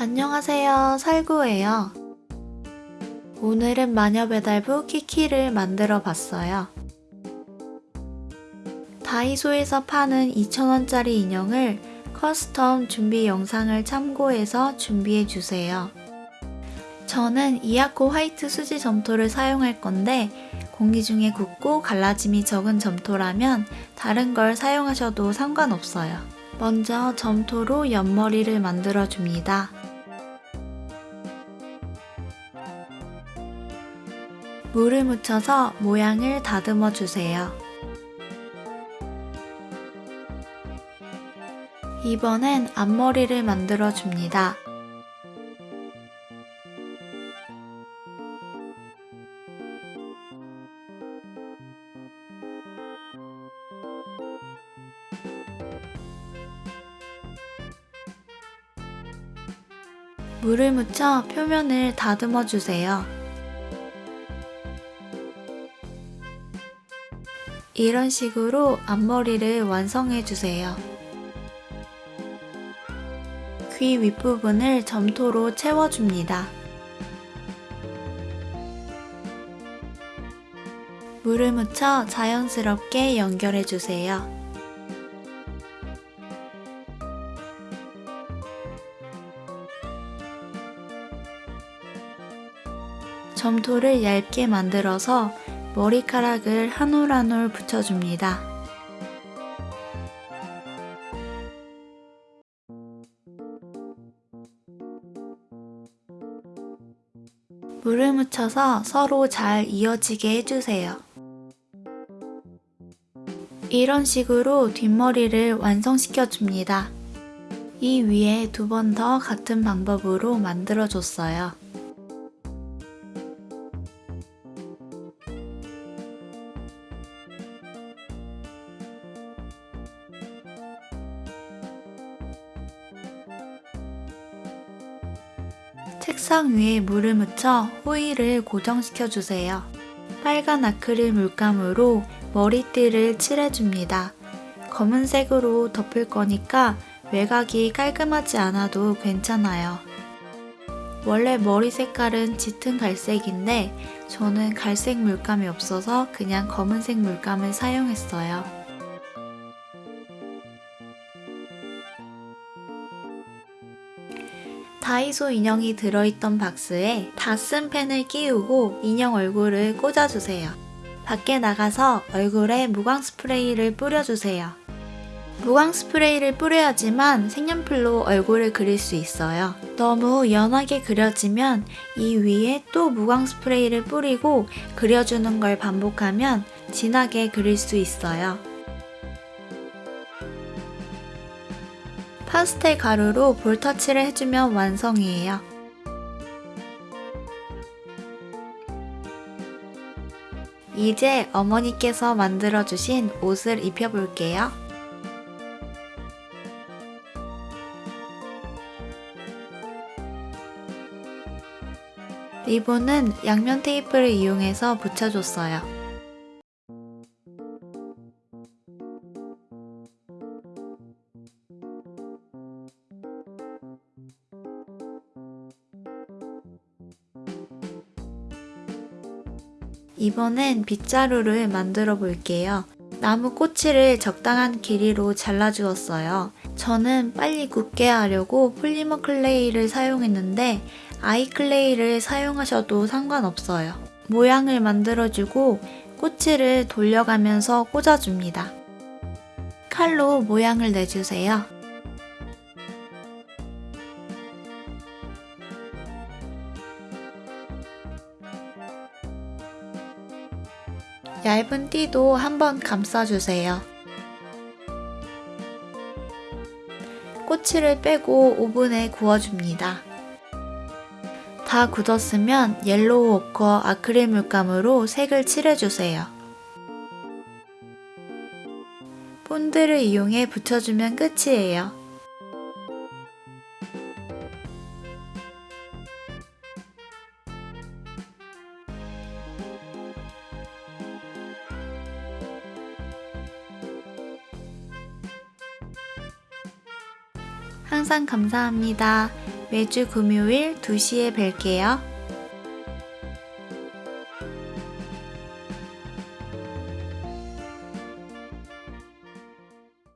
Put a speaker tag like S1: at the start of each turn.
S1: 안녕하세요. 살구예요. 오늘은 마녀배달부 키키를 만들어 봤어요. 다이소에서 파는 2,000원짜리 인형을 custom 준비 영상을 참고해서 준비해 주세요. 저는 이아코 화이트 수지 점토를 사용할 건데 공기 중에 굳고 갈라짐이 적은 점토라면 다른 걸 사용하셔도 상관없어요. 먼저 점토로 옆머리를 만들어 줍니다. 물을 묻혀서 모양을 다듬어 주세요. 이번엔 앞머리를 만들어 줍니다. 물을 묻혀 표면을 다듬어 주세요. 이런 식으로 앞머리를 완성해 주세요. 귀 윗부분을 점토로 채워줍니다. 물을 묻혀 자연스럽게 연결해 주세요. 점토를 얇게 만들어서 머리카락을 한 올 한 올 붙여줍니다. 물을 묻혀서 서로 잘 이어지게 해주세요. 이런 식으로 뒷머리를 완성시켜 줍니다. 이 위에 두 번 더 같은 방법으로 만들어줬어요. 책상 위에 물을 묻혀 호일을 고정시켜 주세요. 빨간 아크릴 물감으로 머리띠를 칠해줍니다. 검은색으로 덮을 거니까 외곽이 깔끔하지 않아도 괜찮아요. 원래 머리 색깔은 짙은 갈색인데 저는 갈색 물감이 없어서 그냥 검은색 물감을 사용했어요. 다이소 인형이 들어있던 박스에 다 쓴 펜을 끼우고 인형 얼굴을 꽂아주세요. 밖에 나가서 얼굴에 무광 스프레이를 뿌려주세요. 무광 스프레이를 뿌려야지만 색연필로 얼굴을 그릴 수 있어요. 너무 연하게 그려지면 이 위에 또 무광 스프레이를 뿌리고 그려주는 걸 반복하면 진하게 그릴 수 있어요. 파스텔 가루로 볼터치를 해주면 완성이에요. 이제 어머니께서 만들어주신 옷을 입혀볼게요. 리본은 양면 테이프를 이용해서 붙여줬어요. 이번엔 빗자루를 만들어 볼게요. 나무 꼬치를 적당한 길이로 잘라주었어요. 저는 빨리 굳게 하려고 폴리머 클레이를 사용했는데 아이 클레이를 사용하셔도 상관없어요. 모양을 만들어주고 꼬치를 돌려가면서 꽂아줍니다. 칼로 모양을 내주세요. 얇은 띠도 한번 감싸주세요. 꼬치를 빼고 오븐에 구워줍니다. 다 굳었으면 옐로우 오커 아크릴 물감으로 색을 칠해주세요. 본드를 이용해 붙여주면 끝이에요. 항상 감사합니다. 매주 금요일 2시에 뵐게요.